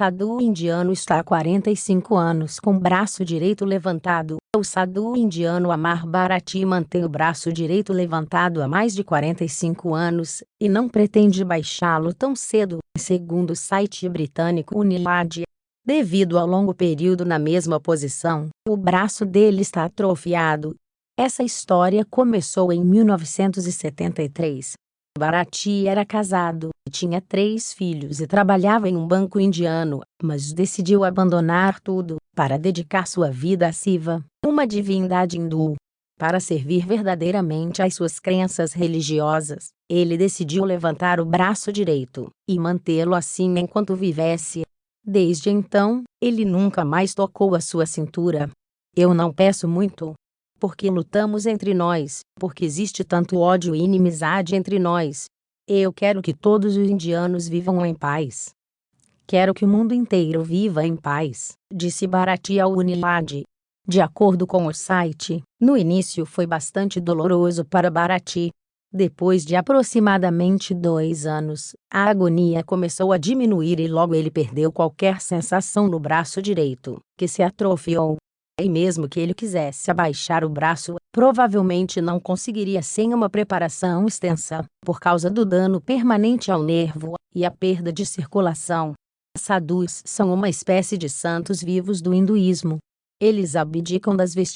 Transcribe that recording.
sadhu indiano está há 45 anos com o braço direito levantado. O sadhu indiano Amar Bharati mantém o braço direito levantado há mais de 45 anos e não pretende baixá-lo tão cedo, segundo o site britânico Unilad. Devido ao longo período na mesma posição, o braço dele está atrofiado. Essa história começou em 1973, Bharati era casado, tinha três filhos e trabalhava em um banco indiano, mas decidiu abandonar tudo para dedicar sua vida a Siva, uma divindade hindu. Para servir verdadeiramente às suas crenças religiosas, ele decidiu levantar o braço direito e mantê-lo assim enquanto vivesse. Desde então, ele nunca mais tocou a sua cintura. Eu não peço muito, porque lutamos entre nós, porque existe tanto ódio e inimizade entre nós. Eu quero que todos os indianos vivam em paz. Quero que o mundo inteiro viva em paz, disse Bharati ao Unilad. De acordo com o site, no início foi bastante doloroso para Bharati. Depois de aproximadamente dois anos, a agonia começou a diminuir e logo ele perdeu qualquer sensação no braço direito, que se atrofiou. E mesmo que ele quisesse abaixar o braço, provavelmente não conseguiria sem uma preparação extensa, por causa do dano permanente ao nervo e a perda de circulação. Sadhus são uma espécie de santos vivos do hinduísmo. Eles abdicam das vestimentas